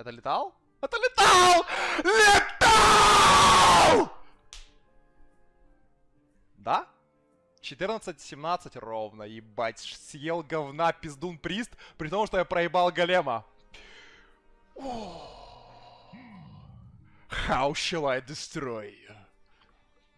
Это летал? Это летал! Летал! Да? 14-17 ровно, ебать, съел говна пиздун прист, при том, что я проебал голема. How shall I destroy you?